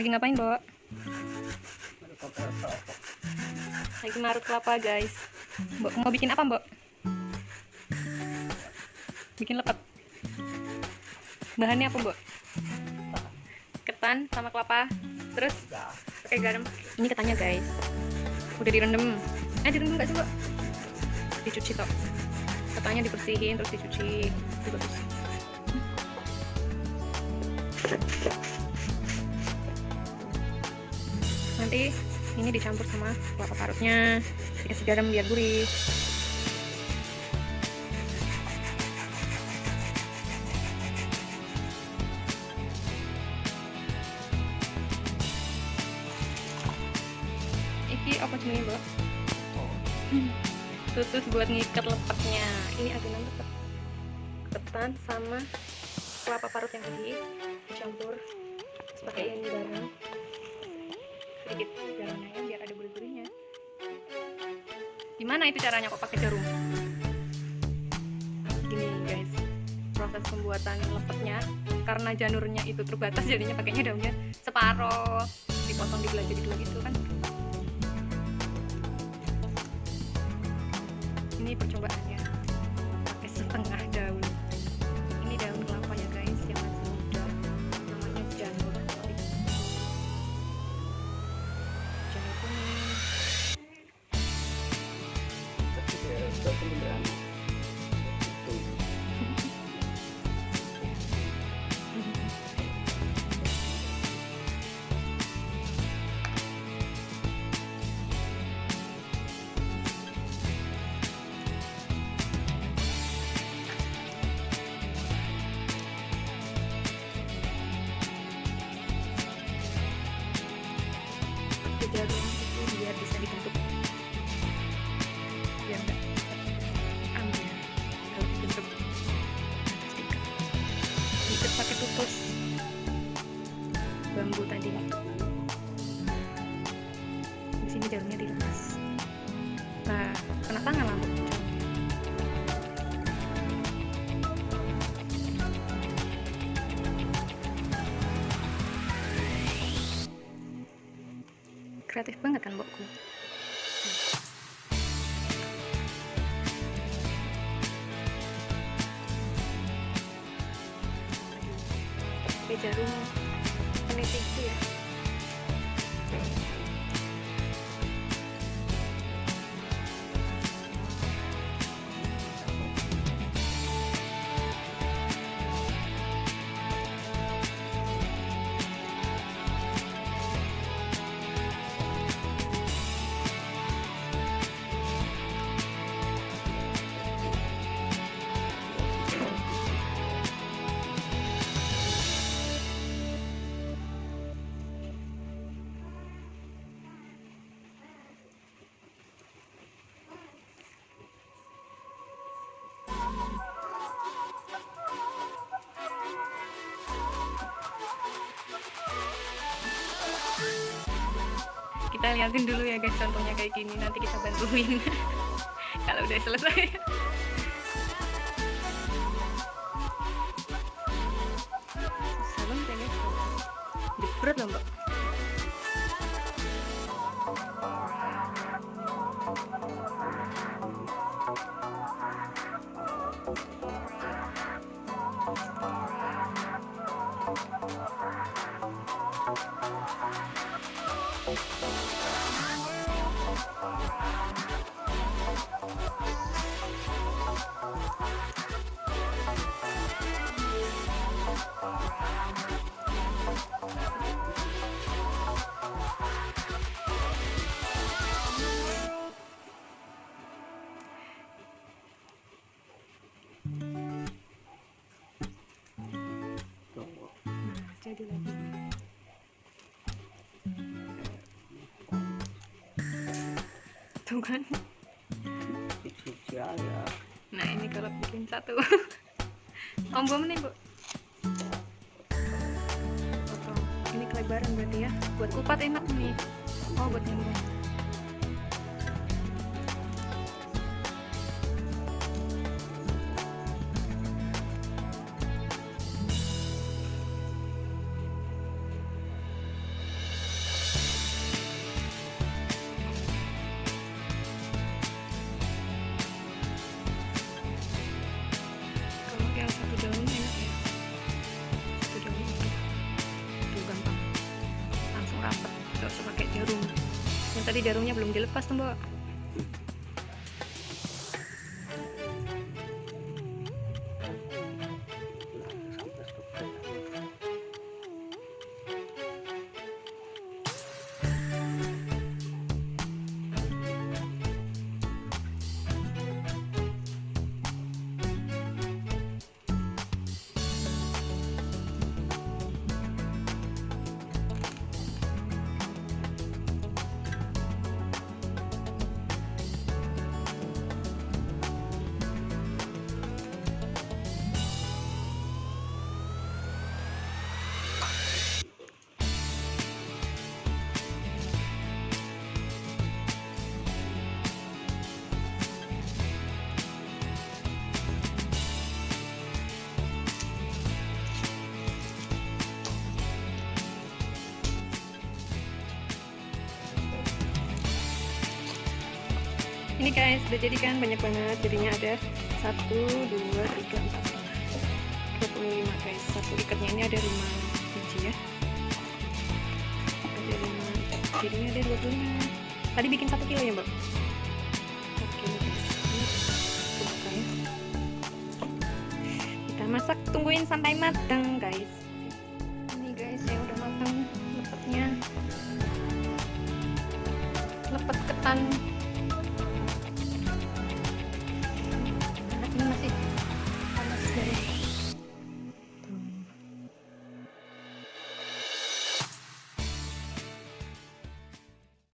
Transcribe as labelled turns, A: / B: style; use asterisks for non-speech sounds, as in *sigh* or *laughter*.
A: Lagi ngapain, Mbok? Lagi marut kelapa, guys. Mbok mau bikin apa, Mbok? Bikin lepet. Bahannya apa, Mbok? Ketan sama kelapa. Terus pakai garam. Ini ketannya, guys. Udah direndam. Eh, direndam nggak sih, Mbok? Dicuci toh. Ketannya dibersihin terus dicuci. Itu nanti ini dicampur sama kelapa parutnya. Dikasih garam biar gurih. Iki apa jenis bro tutus buat ngikat lepetnya ini adonan lepet ketan sama kelapa parut yang tadi. Dicampur pakai ini garam sedikit garamnya biar ada gurih-gurihnya gimana itu caranya kok pakai jarum? Gini guys. Proses pembuatan lepetnya karena janurnya itu terbatas jadinya pakainya daunnya separoh dipotong dibelah jadi dua gitu kan. Ini percobaannya pakai tutus bambu tadi. Di sini jarumnya dilepas nah kena tangan lah. Kreatif banget kan mbokku pakai jarum peniti ya kita liatin dulu ya guys contohnya kayak gini nanti kita bantuin. *laughs* Kalau udah selesai. Susah banget ya guys berat loh mbak jadi lagi tuh kan nah ini kalau bikin satu. *laughs* Om bom nih bu potong ini kelebaran berarti ya. Buat kupat enak nih. Oh buat nyambung pakai jarum. Yang tadi jarumnya belum dilepas tuh mbak. Ini guys sudah jadi kan banyak banget. Jadinya ada satu dua tiga empat dua puluh lima guys. Satu ikatnya ini ada lima biji ya. Ada lima jadinya ada dua puluh lima. Tadi bikin satu kilo ya mbak? Ya kita masak tungguin sampai matang guys